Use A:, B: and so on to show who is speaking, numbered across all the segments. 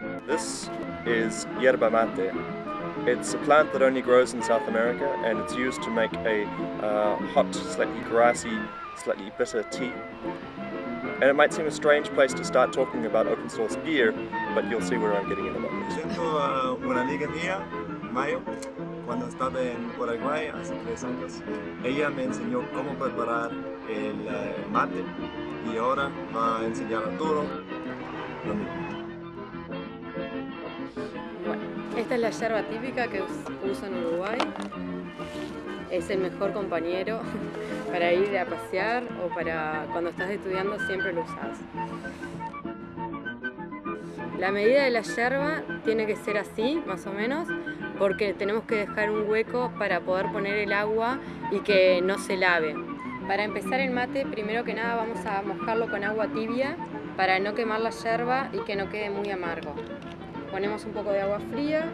A: This is yerba mate. It's a plant that only grows in South America and it's used to make a uh, hot, slightly grassy, slightly bitter tea. And it might seem a strange place to start talking about open source beer, but you'll see where I'm getting in a moment.
B: Siento a una amiga mía, Mayo, cuando estaba en Paraguay hace tres años. Ella me enseñó cómo preparar el, el mate y ahora va a enseñar a Arturo lo mismo.
C: Esta es la yerba típica que us- uso en Uruguay. Es el mejor compañero para ir a pasear o para cuando estás estudiando siempre lo usas. La medida de la yerba tiene que ser así, más o menos, porque tenemos que dejar un hueco para poder poner el agua y que no se lave. Para empezar el mate, primero que nada vamos a mojarlo con agua tibia para no quemar la yerba y que no quede muy amargo. Ponemos un poco de agua fría,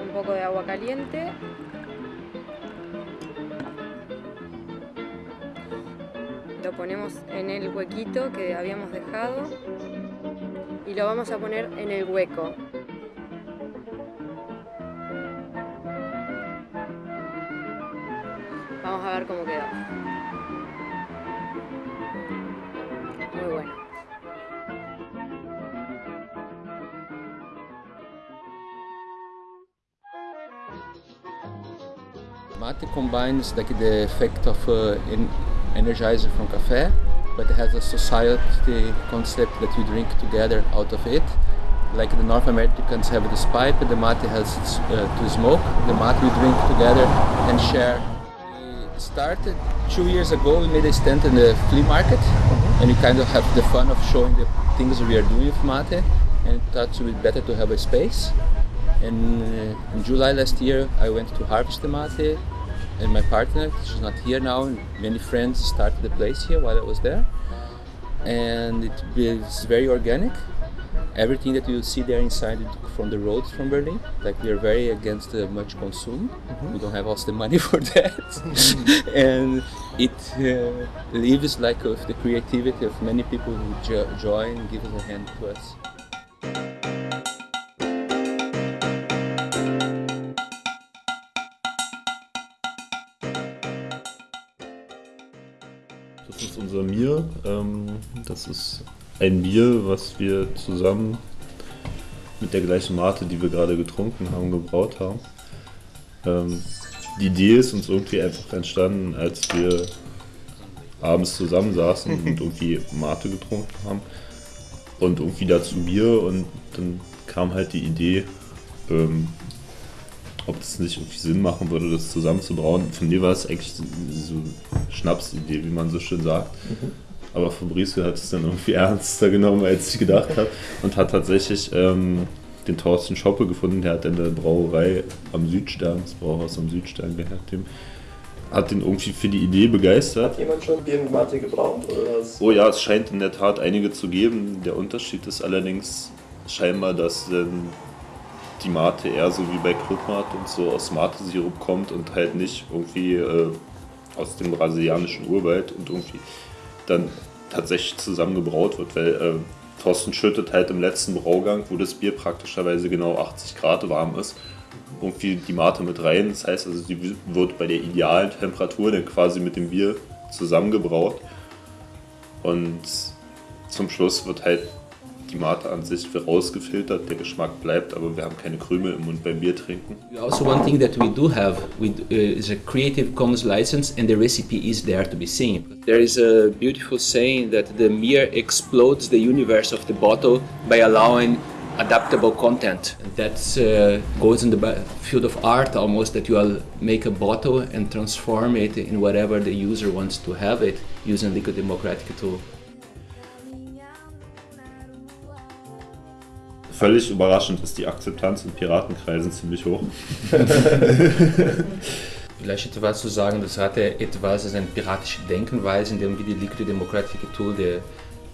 C: un poco de agua caliente. Lo ponemos en el huequito que habíamos dejado y lo vamos a poner en el hueco. Vamos a ver cómo quedó. Muy bueno.
D: Mate combines like the effect of uh, en- energizer from cafe, but it has a society concept that we drink together out of it. Like the North Americans have this pipe, the mate has uh, to smoke. The mate we drink together and share. We started two years ago. We made a stand in the flea market, and we kind of have the fun of showing the things we are doing with mate. And thought it would be better to have a space. And uh, in July last year, I went to harvest the mate, and my partner, she's not here now, and many friends started the place here while I was there. And it is very organic. Everything that you see there inside from the roads from Berlin. Like we are very against uh, much consume. We don't have also the money for that. and it uh, lives like of the creativity of many people who jo- join and give us a hand to us.
E: Das ist unser Mir. Ähm, das ist ein Bier, was wir zusammen mit der gleichen Mate, die wir gerade getrunken haben, gebraut haben. Ähm, die Idee ist uns irgendwie einfach entstanden, als wir abends zusammensaßen und irgendwie Mate getrunken haben und irgendwie dazu Bier und dann kam halt die Idee, ähm, ob das nicht irgendwie Sinn machen würde, das zusammenzubrauen. Von mir war es eigentlich so eine Schnapsidee, wie man so schön sagt. Aber Fabrizio hat es dann irgendwie ernster genommen, als ich gedacht habe. Und hat tatsächlich ähm, den Thorsten Schoppe gefunden, der hat in der Brauerei am Südstern, das Brauhaus am Südstern gehört, dem, hat den irgendwie für die Idee begeistert.
A: Hat jemand schon Bier mit Mate gebraut?
E: Oh ja, es scheint in der Tat einige zu geben. Der Unterschied ist allerdings scheinbar, dass ähm, die Mate eher so wie bei Clubmat und so aus Mate-Sirup kommt und halt nicht irgendwie äh, aus dem brasilianischen Urwald und irgendwie dann tatsächlich zusammengebraut wird, weil äh, Thorsten schüttet halt im letzten Braugang, wo das Bier praktischerweise genau 80 Grad warm ist, irgendwie die Mate mit rein. Das heißt also, die wird bei der idealen Temperatur dann quasi mit dem Bier zusammengebraut. Und zum Schluss wird halt die Mate an sich rausgefiltert, der Geschmack bleibt, aber wir haben keine Krümel im Mund beim Bier trinken.
F: Also, one thing that we do have we, uh, is a Creative Commons license, and the recipe is there to be seen. There is a beautiful saying that the mirror explodes the universe of the bottle by allowing adaptable content. That uh, goes in the field of art almost, that you all make a bottle and transform it in whatever the user wants to have it using Liquid Democratic tool.
E: Völlig überraschend ist die Akzeptanz in Piratenkreisen ziemlich hoch.
F: Vielleicht etwas zu sagen, das hatte etwas als eine piratische Denkenweise, indem wir die Liquid Democratic Tool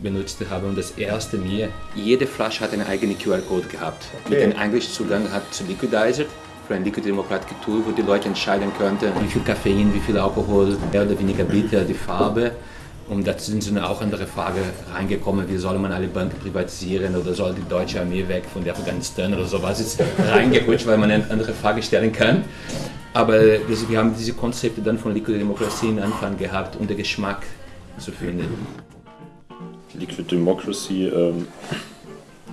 F: benutzt haben. Und das erste mir, jede Flasche hat einen eigenen QR-Code gehabt. Mit dem Englischzugang hat zu Liquidizer, für ein Liquid Democratic Tool, wo die Leute entscheiden könnten, wie viel Koffein, wie viel Alkohol, mehr oder weniger bitter, die Farbe. Und da sind dann auch andere Fragen reingekommen, wie soll man alle Banken privatisieren oder soll die deutsche Armee weg von Afghanistan oder sowas ist reingerutscht, weil man eine andere Frage stellen kann. Aber wir haben diese Konzepte dann von Liquid Democracy in Anfang gehabt, um den Geschmack zu finden.
E: Liquid Democracy ähm,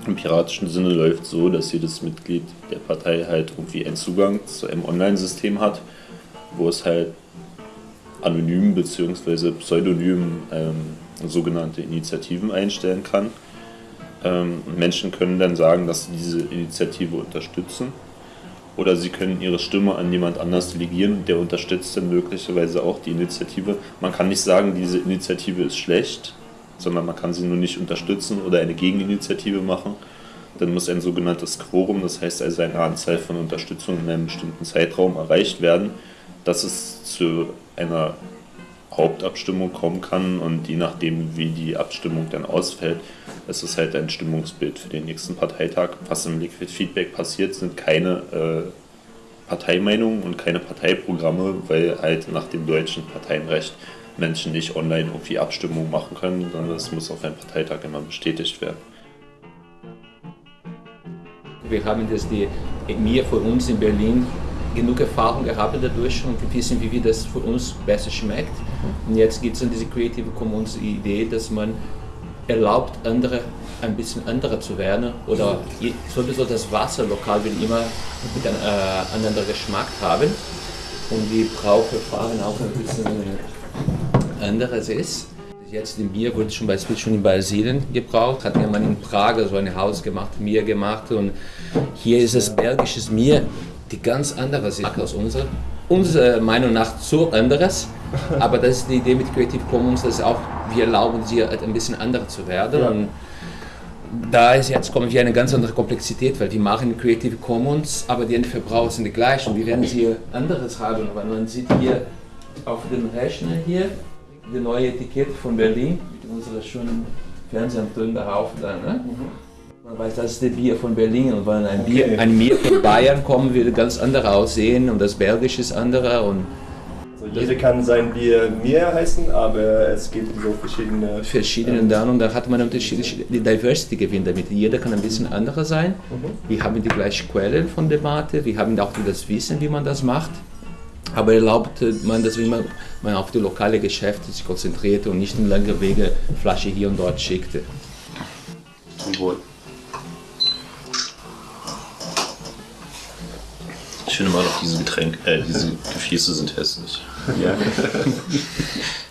E: im piratischen Sinne läuft so, dass jedes Mitglied der Partei halt irgendwie einen Zugang zu einem Online-System hat, wo es halt anonym bzw. pseudonym ähm, sogenannte Initiativen einstellen kann. Ähm, Menschen können dann sagen, dass sie diese Initiative unterstützen oder sie können ihre Stimme an jemand anders delegieren der unterstützt dann möglicherweise auch die Initiative. Man kann nicht sagen, diese Initiative ist schlecht, sondern man kann sie nur nicht unterstützen oder eine Gegeninitiative machen. Dann muss ein sogenanntes Quorum, das heißt also eine Anzahl von Unterstützungen in einem bestimmten Zeitraum erreicht werden, dass es zu einer Hauptabstimmung kommen kann und je nachdem, wie die Abstimmung dann ausfällt, ist es halt ein Stimmungsbild für den nächsten Parteitag. Was im Liquid Feedback passiert, sind keine äh, Parteimeinungen und keine Parteiprogramme, weil halt nach dem deutschen Parteienrecht Menschen nicht online irgendwie Abstimmungen machen können, sondern das muss auf einem Parteitag immer bestätigt werden.
F: Wir haben das die mir für uns in Berlin genug Erfahrung gehabt dadurch und wir wissen, wie das für uns besser schmeckt. Und jetzt gibt es dann diese Creative Commons Idee, dass man erlaubt, andere ein bisschen anderer zu werden oder sowieso das Wasser lokal will immer mit einem äh, anderen Geschmack haben und die Brauverfahren auch ein bisschen anderes ist. Jetzt im Bier wurde zum Beispiel schon in Brasilien gebraucht, hat jemand in Prag so ein Haus gemacht, Bier gemacht und hier ist es belgisches Bier die ganz andere sind als unsere. Unserer Meinung nach zu anderes, aber das ist die Idee mit Creative Commons, dass auch wir erlauben sie ein bisschen anders zu werden. Ja. Und da ist jetzt kommen wir eine ganz andere Komplexität, weil wir machen Creative Commons, aber die Endverbraucher sind die gleichen. Wir werden sie anderes haben, weil man sieht hier auf dem Rechner hier die neue Etikette von Berlin mit unserer schönen Fernsehturm darauf. Dann, ne? mhm. Man weiß, das ist das Bier von Berlin und wenn ein, Bier, ein Bier von Bayern kommt, wird ganz anders aussehen und das Belgische ist anderer. Und
A: also jeder kann sein Bier Bier heißen, aber es gibt so verschiedene.
F: Verschiedene ähm, dann und da hat man unterschiedliche die Diversity gewinnt damit. Jeder kann ein bisschen anderer sein. Mhm. Wir haben die gleiche Quelle von der Mate, wir haben auch das Wissen, wie man das macht. Aber erlaubt man, dass man, man auf die lokale Geschäfte sich konzentrierte und nicht in lange Wege Flasche hier und dort schickte.
E: Zum Wohl. Ich finde mal noch diese Getränke, äh, diese Gefäße sind hässlich. Ja.